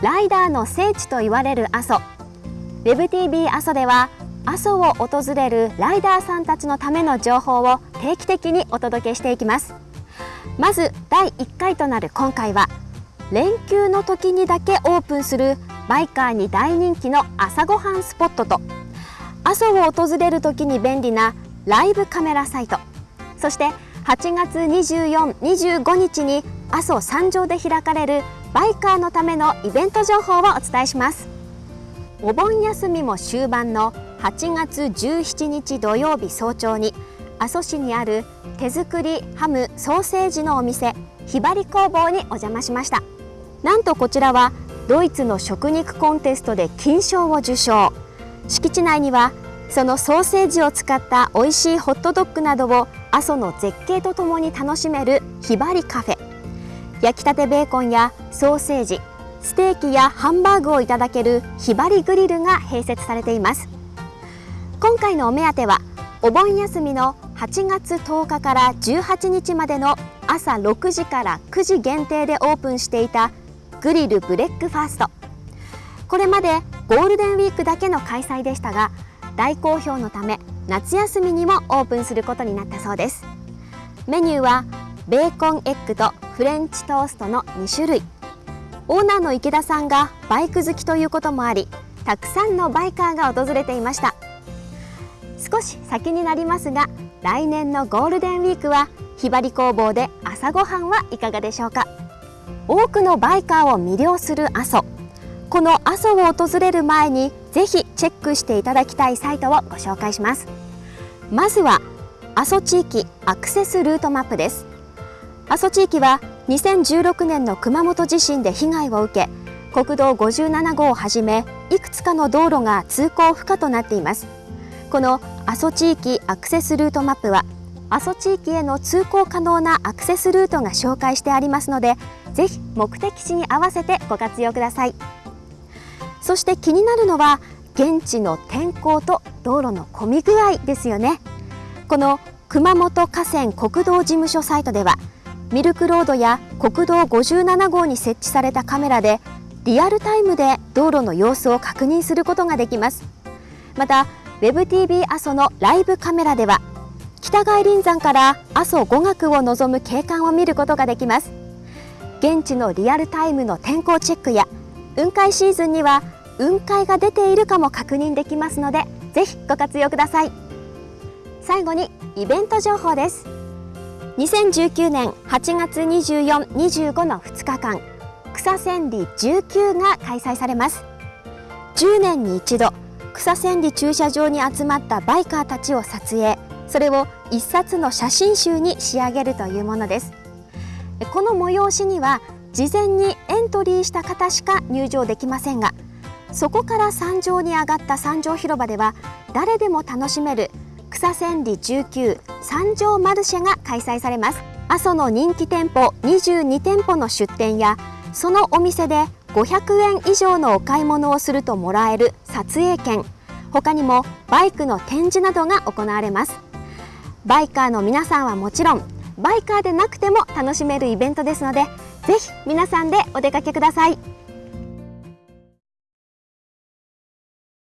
ライダーの聖地と言われる阿蘇。WebTV 阿蘇では阿蘇を訪れるライダーさんたちのための情報を定期的にお届けしていきます。まず第1回となる今回は連休の時にだけオープンするバイカーに大人気の朝ごはんスポットと阿蘇を訪れる時に便利なライブカメラサイト。そして8月24、25日に阿蘇山上で開かれるバイカーのためのイベント情報をお伝えします。お盆休みも終盤の8月17日土曜日早朝に阿蘇市にある手作りハムソーセージのお店ひばり工房にお邪魔しました。なんとこちらはドイツの食肉コンテストで金賞を受賞。敷地内にはそのソーセージを使った美味しいホットドッグなどを阿蘇の絶景とともに楽しめるひばりカフェ。焼きたてベーコンやソーセージステーキやハンバーグをいただけるひばりグリルが併設されています。今回のお目当てはお盆休みの8月10日から18日までの朝6時から9時限定でオープンしていたグリルブレックファースト。これまでゴールデンウィークだけの開催でしたが大好評のため夏休みにもオープンすることになったそうです。メニューはベーコンエッグとフレンチトーストの2種類。オーナーの池田さんがバイク好きということもありたくさんのバイカーが訪れていました。少し先になりますが来年のゴールデンウィークはひばり工房で朝ごはんはいかがでしょうか。多くのバイカーを魅了する阿蘇。この阿蘇を訪れる前にぜひチェックしていただきたいサイトをご紹介します。まずは阿蘇地域アクセスルートマップです。阿蘇地域は2016年の熊本地震で被害を受け国道57号をはじめいくつかの道路が通行不可となっています。この阿蘇地域アクセスルートマップは阿蘇地域への通行可能なアクセスルートが紹介してありますのでぜひ目的地に合わせてご活用ください。そして気になるのは現地の天候と道路の混み具合ですよね。この熊本河川国道事務所サイトではミルクロードや国道57号に設置されたカメラでリアルタイムで道路の様子を確認することができます。また WebTV 阿蘇のライブカメラでは北外輪山から阿蘇五岳を望む景観を見ることができます。現地のリアルタイムの天候チェックや雲海シーズンには雲海が出ているかも確認できますのでぜひご活用ください。最後にイベント情報です。2019年8月24、25の2日間草千里19が開催されます。10年に一度草千里駐車場に集まったバイカーたちを撮影。それを一冊の写真集に仕上げるというものです。この催しには事前にエントリーした方しか入場できませんがそこから山上に上がった山上広場では誰でも楽しめる草千里19山上マルシェが開催されます。阿蘇の人気店舗22店舗の出店やそのお店で500円以上のお買い物をするともらえる撮影券他にもバイクの展示などが行われます。バイカーの皆さんはもちろんバイカーでなくても楽しめるイベントですのでぜひ皆さんでお出かけください。